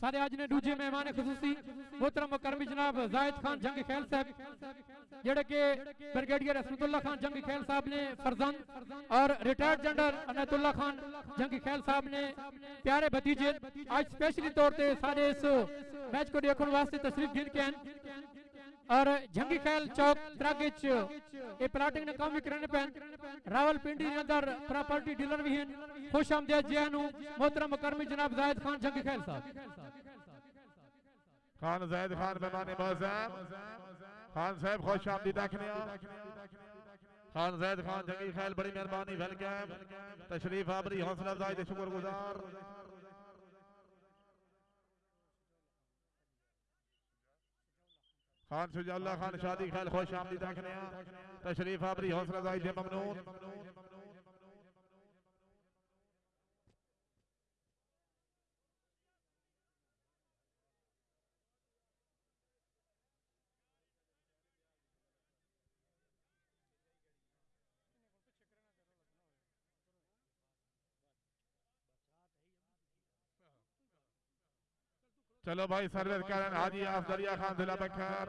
سارے آج نے دوجے مہمان خصوصی، محترم مکرمی جناب زائد خان جنگ خیل صاحب، جڑے کہ برگیڈیر اسمت اللہ خان جنگ خیل صاحب نے فرزند اور ریٹائرڈ جنڈر انیت اللہ خان جنگ خیل صاحب نے پیارے بھتیجے، آج سپیشلی طور تے سارے اس میچ کو دیکھن واسطے تشریف گھن کے ہیں۔ اور جنگی خیل چوک تراگچ اے پلاٹنگ نے کام کرنے پہن۔ راول پنڈی اندر پراپرٹی ڈیلر بھی ہیں۔ خوش آمدید جی جہنو محترم مکرمی جناب زائد خان جنگی خیل صاحب۔ خان زید خان مہمان معظم خان صاحب خوش آمدید دیکھنے خان زید خان جنگی خیل بڑی مہربانی، ویلکم۔ تشریف آبری، حوصلہ افزائی دے شکر گزار۔ خان شجاع اللہ خان، شادی خیل خوش آمدید دیکھنے تشریف آبری، حوصلہ افزائی دے ممنون۔ چلو بھائی سرویس کرن حاجی آفدریہ خان دلہ بکھر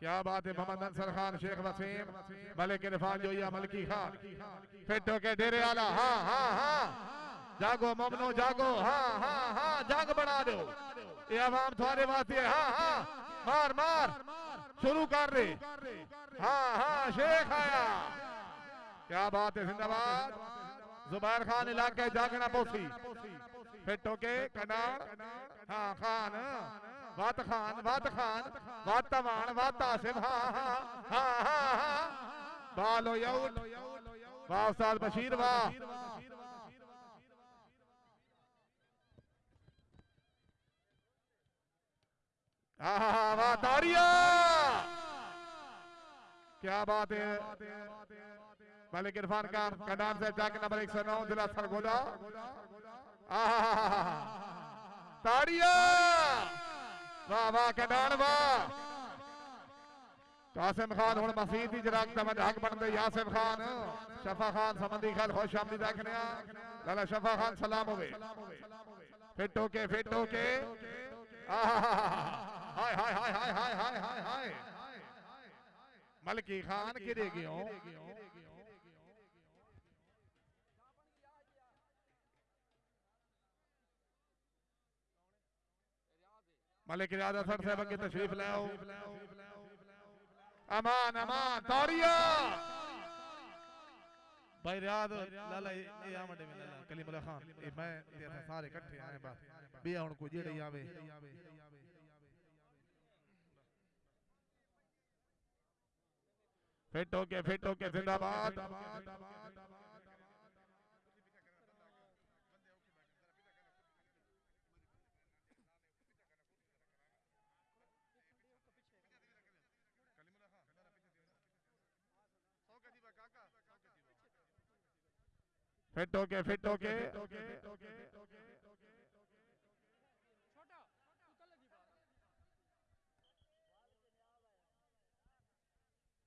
کیا بات ہے محمد انصر خان شیخ وسیم ملک عرفان جویا ملکی خان فٹو کے ڈیرے آلہ ہاں ہاں ہاں۔ جاگو ممنو جاگو ہاں ہاں ہاں۔ جاگ بنا دو۔ یہ عوام تھوڑے باتیں ہاں ہاں۔ مار مار۔ شروع کر رہے۔ ہاں ہاں شیخ آیا۔ کیا بات ہے زندہ باد۔ زبیر خان علاقے جاگنا پوسی۔ فٹو کے کنار۔ ہاں خان۔ وات خان وات خان۔ وات تمان وات آصف ہاں ہاں ہاں ہاں ہاں بالو یوٹ واہ استاد بشیر واہ۔ آہا واہ تاریا کیا بات ہے؟ ملک عرفان کا کنان سے جاک نمبر ایک سو نو دلہ سرگودا۔ قاسم خان ہن مسجد دی جراق دا مد حق بندے یاسم خان شفا خان سمندی خان خوش آمدید دیکھنے لالا شفا خان سلام ہوئے فٹ ہو کے فٹ ہو کے ہائے ہائے ہائے ہائے ہائے ہائے ہائے ملکی خان گرے گئے ہوں ملک ریاض اثر صاحب کی تشریف لے آؤ امان امان تاریا بھائی ریاض لالا یہ آمڈے میں لالا کلیم اللہ خان یہ میں سارے کٹھے آئے بات بیا ان کو جیڑے آوے۔ فٹ ہو کے فٹ ہو کے زندہ باد۔ فٹ ہو کے فٹ ہو کے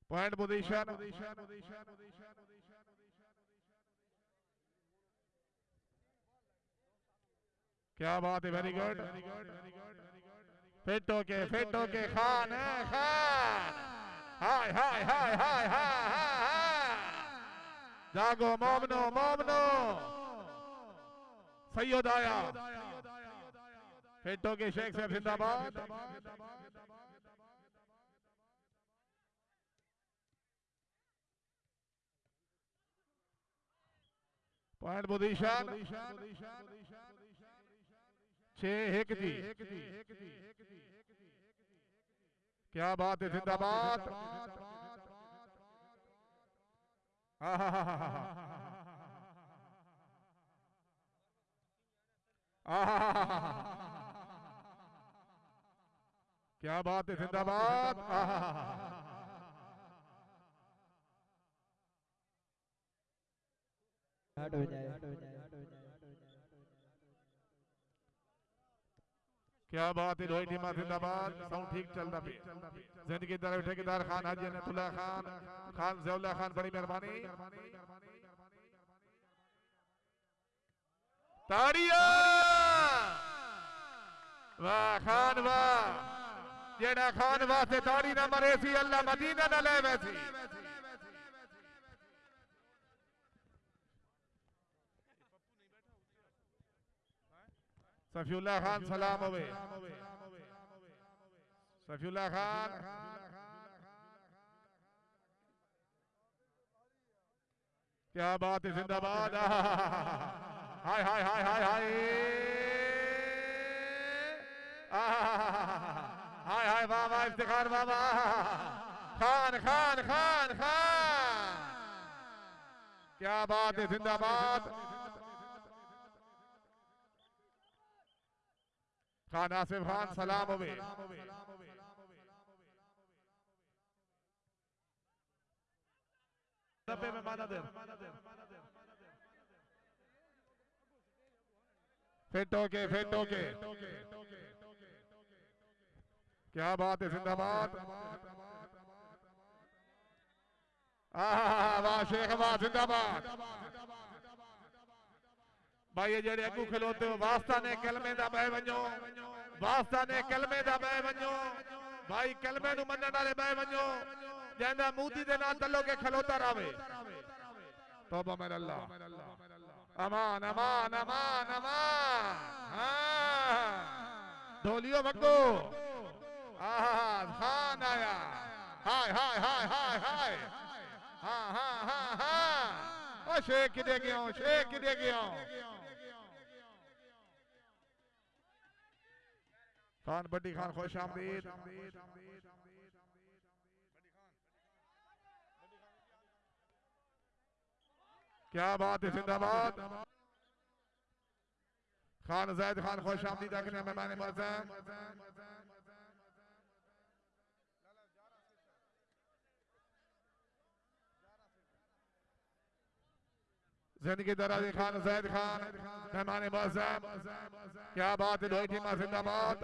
پوائنٹ پوزیشن کیا بات ہے ویری گڈ فٹ ہو کے فٹ ہو کے خان خان۔ ہائے ہائے ہائے ہائے ہائے۔ جاگو، مومنو مومنو! سید آیا۔ فٹ کے شیخ صاحب زندہ باد۔ Point position. چھ ایک جی۔ کیا بات ہے زندہ باد؟ ہاں ہاں ہاں ہاں کیا بات ہے زندہ باد؟ ہٹ ہو جائے۔ کیا بات ہے روئی ٹیمہ زندہ باد ساؤنڈ ٹھیک چل دا پی زندگی دار اٹھے کے دار خان حاجی انت اللہ خان خان زیو اللہ خان بڑی مہربانی۔ تاڑیاں واہ خان واہ۔ جیڑا خان واسطے تاڑی نہ مرے سی اللہ مدینہ نہ لے ویسی صفی اللہ خان سلام ہوئے صفی اللہ خان۔ کیا بات ہے زندہ باد۔ ہائے ہائے ہائے ہائے ہائے۔ ہائے ہائے واہ واہ افتخار واہ واہ۔ خان خان خان خان۔ کیا بات ہے زندہ باد۔ خان آصف خان سلام ہوئے۔ نبے میں مانا دیر فٹو کے فٹو کے کیا بات ہے زندہ باد۔ آہ واہ شیخ واہ زندہ باد۔ بھائی جڑے اگو کھلوتے ہو واسطہ نے کلمے دا بے ونجو واسطہ نے کلمے دا بے ونجو بھائی کلمے نو منن والے بے ونجو جیندا موتی دے نال تلو کے کھلوتا راوے توبہ من اللہ امان امان امان امان ہاں ڈھولیو بگو آہ خان آیا ہائے ہائے ہائے ہائے ہائے ہاں ہاں ہاں ہاں او شیخ کدے گیا ہوں شیخ کدے گیا ہوں خان بڑی خان خوش آمدید۔ کیا بات ہے زندہ باد؟ خان زید خان خوش آمدید اکنے مہمان معظم زندگی کے درازی خان، زید خان، مہمان معظم، کیا بات ہے لوئی ٹیمہ زندہ باد؟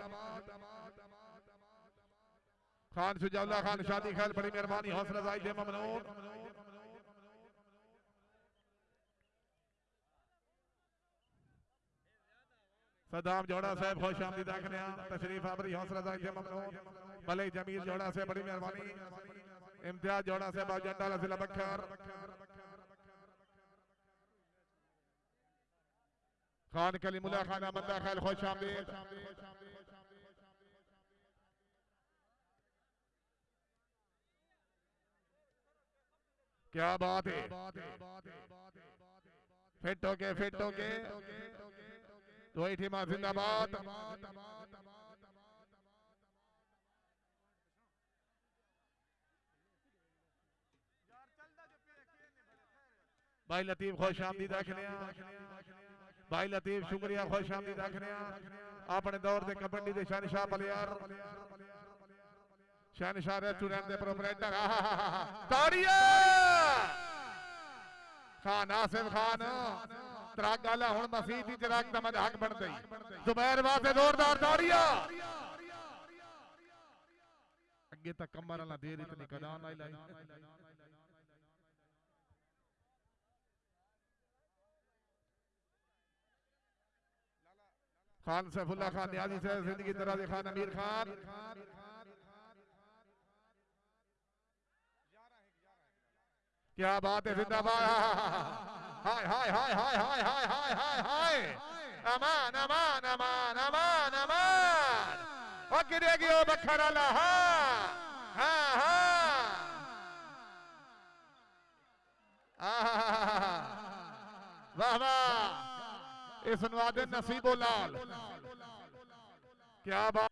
خان شجاع اللہ خان شادی خیل بڑی مہربانی، حوصلہ زائی دے ممنون۔ صدام جوڑا صاحب خوش آمدید آکھنے ہیں۔ تشریف آبری، حوصلہ زائی دے ممنون۔ ملک جمیل جوڑا سے بڑی مہربانی۔ امتیاز جوڑا سے باو جنڈا بکھر۔ خان کلیم اللہ خان احمدہ خیل خوش آمدید. کیا بات ہے؟ فٹ ہو کے فٹ ہو کے دوئی ٹیمہ زندہ باد۔ بھائی لطیف خوش آمدید آکھنے بھائی لطیف، شکریہ، خوش آمدید آکھنے اپنے دور دے کبڈی دے شانشاہ پلیار شانشاہ ریسٹورنٹ دے پروپریٹر تاڑیہ خان، آصف خان۔ تراک گالا ہون مسیح تھی تراک دمد حق بڑھ گئی۔ زبیر واسے دوردار تاڑیہ اگے تک کمبر اللہ دیر اتنی کدان آئی لائی۔ خان سیف اللہ خان نیازی سے زندگی درازی خان امیر خان۔ کیا بات ہے زندہ باد۔ ہائے ہائے ہائے ہائے ہائے ہائے ہائے ہائے ہائے۔ امان امان امان امان امان۔ وکرے گیو بکھر اللہ۔ ہاں ہاں ہاں۔ واہ واہ اس نواد نصیب و لال۔ کیا بات۔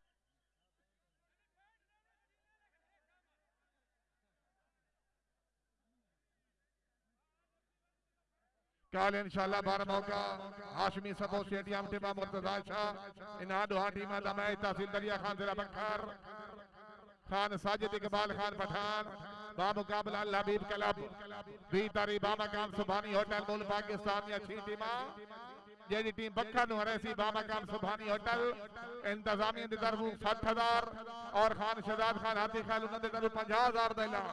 کال انشاءاللہ بار موقع۔ ہاشمی سبو سیٹیم ٹیمہ مرتضی شاہ۔ انہا دوہا ٹیمہ دمائی تحصیل دریا خان زرہ بکھر۔ خان ساجد اقبال خان پٹھان۔ با مقابلہ اللہ حبیب کلب۔ بی تاری با سبحانی ہوتل مول پاکستان یا چھی ٹیمہ جیدی ٹیم بکھا نو ہریسی بابا کام سبحانی ہوٹل انتظامی دی طرف ہزار اور خان شہزاد خان ہاتھی خیل انہوں دے طرف 50000 دا دیلا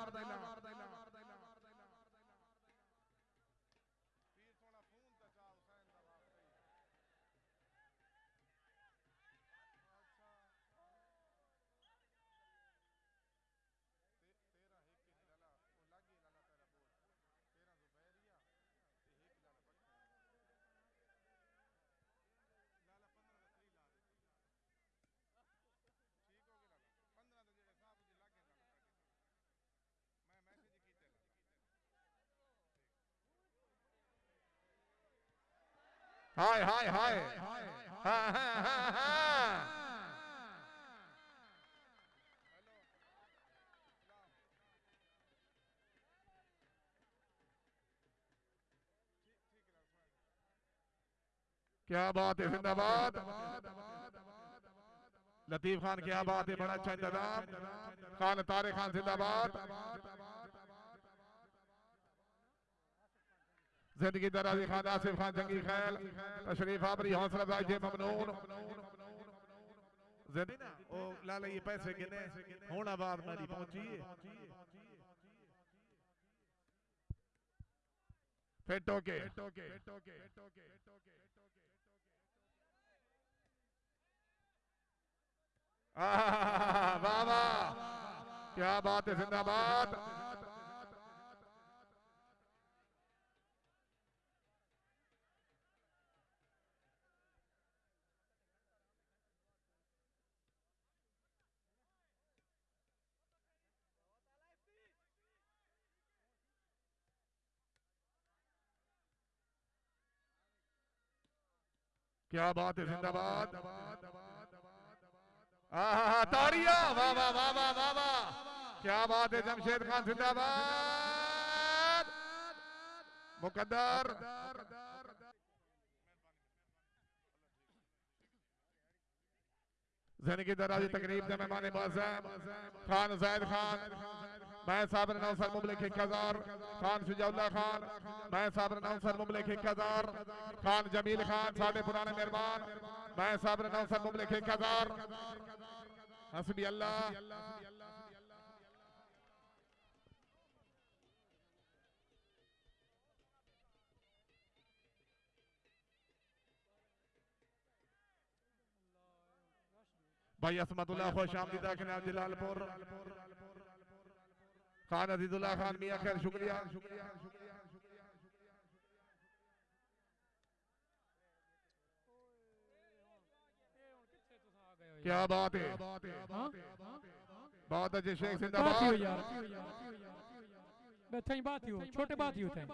ہائے ہائے ہائے کیا بات ہے زندہ باد لطیف خان کیا بات ہے بڑا اچھا انتظام خان تارے خان زندہ باد زندگی درازی خان آصف خان جنگی خیل، تشریف آبری، حوصلہ افزائی جے ممنون۔ زندگی نا، او لالا یہ پیسے گنے ہونا بعد میری پہنچی ہے۔ فٹو کے۔ آہ واہ واہ۔ کیا بات ہے، زندہ باد۔ کیا بات ہے زندہ باد؟ آہا تاڑیا واہ واہ واہ واہ واہ! واہ کیا بات ہے جمشید خان زندہ باد مقدر! زندگی درازی تقریب دے مہمان معظم خان زید خان۔ میں صابر نوسر مملک ایک ہزار خان شجاع اللہ خان، میں صابر نوسر مملک ایک ہزار خان جمیل خان ساڑھے پرانے مہربان، میں صابر نوسر مملک ایک ہزار حسبی اللہ۔ بھائی اسمت اللہ خوش آمدیدہ کناب جلال پور۔ خان عزیز اللہ خان میاں خیر شکریہ۔ کیا بات ہے؟ ہاں؟ بہت اچھے شیخ زندہ بات ہی ہو باد۔ یار۔ بہترین بات ہی ہو چھوٹے بات ہی ہوتے ہیں